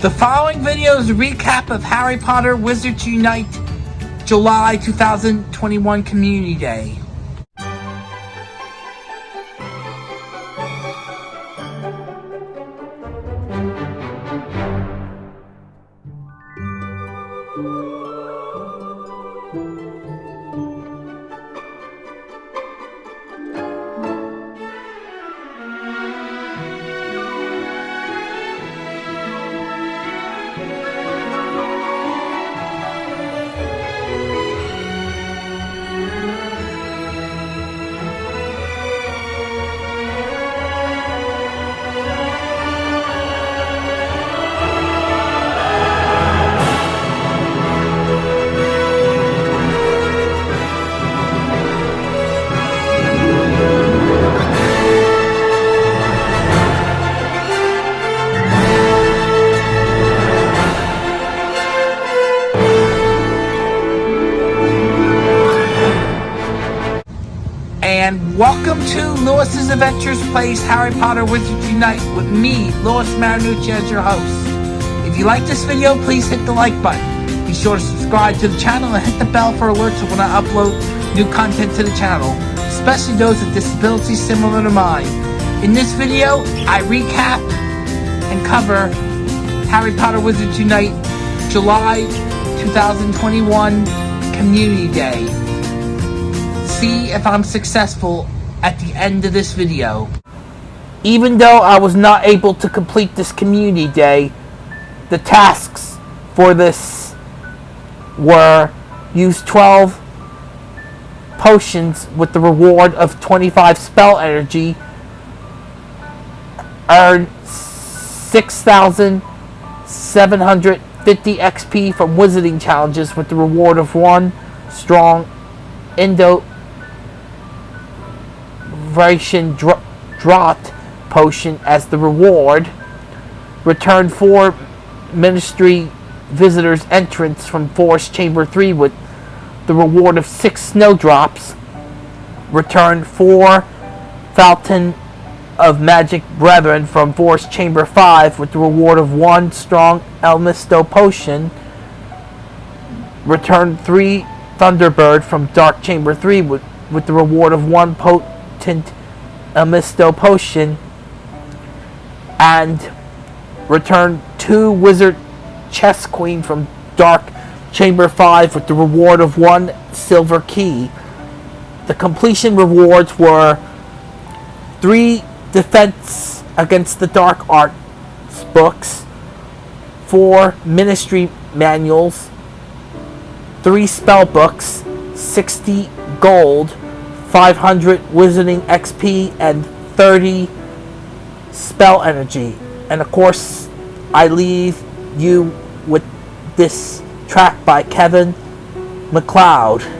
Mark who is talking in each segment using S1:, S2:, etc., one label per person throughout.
S1: The following video is a recap of Harry Potter Wizards Unite July 2021 Community Day. And welcome to Lewis's Adventures Place Harry Potter Wizards Unite with me, Lewis Marinucci, as your host. If you like this video, please hit the like button. Be sure to subscribe to the channel and hit the bell for alerts when I upload new content to the channel, especially those with disabilities similar to mine. In this video, I recap and cover Harry Potter Wizards Unite July 2021 Community Day see if I'm successful at the end of this video. Even though I was not able to complete this community day, the tasks for this were use 12 potions with the reward of 25 spell energy, earn 6,750 XP from wizarding challenges with the reward of 1 strong Indo Vibration Draught potion as the reward. Return four ministry visitors entrance from Forest Chamber 3 with the reward of six snowdrops. Return four Fountain of Magic Brethren from Forest Chamber 5 with the reward of one strong Exstimulo potion. Return three Thunderbird from Dark Chamber 3 with, with the reward of one potent potent Exstimulo potion and return two Wizard Chess Queen from Dark Chamber 5 with the reward of one silver key. The completion rewards were three defense against the dark arts books, four ministry manuals, three spell books, 60 gold, 500 Wizarding XP, and 30 Spell Energy. And of course, I leave you with this track by Kevin MacLeod.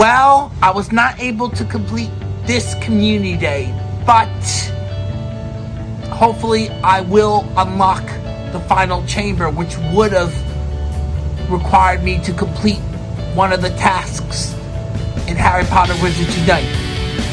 S1: Well, I was not able to complete this community day, but hopefully I will unlock the final chamber, which would have required me to complete one of the tasks in Harry Potter Wizards Unite.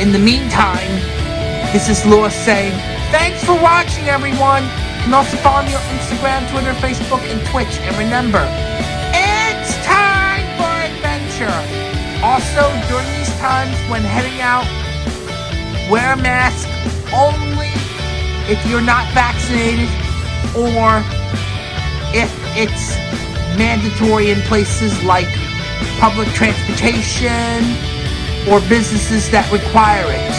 S1: In the meantime, this is Lewis saying, thanks for watching everyone! You can also follow me on Instagram, Twitter, Facebook, and Twitch. And remember, it's time for adventure! Also, during these times when heading out, wear a mask only if you're not vaccinated or if it's mandatory in places like public transportation or businesses that require it.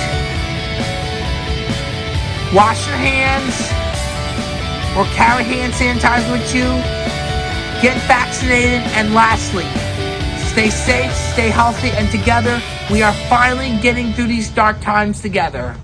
S1: Wash your hands or carry hand sanitizer with you. Get vaccinated and lastly, stay safe, stay healthy, and together we are finally getting through these dark times together.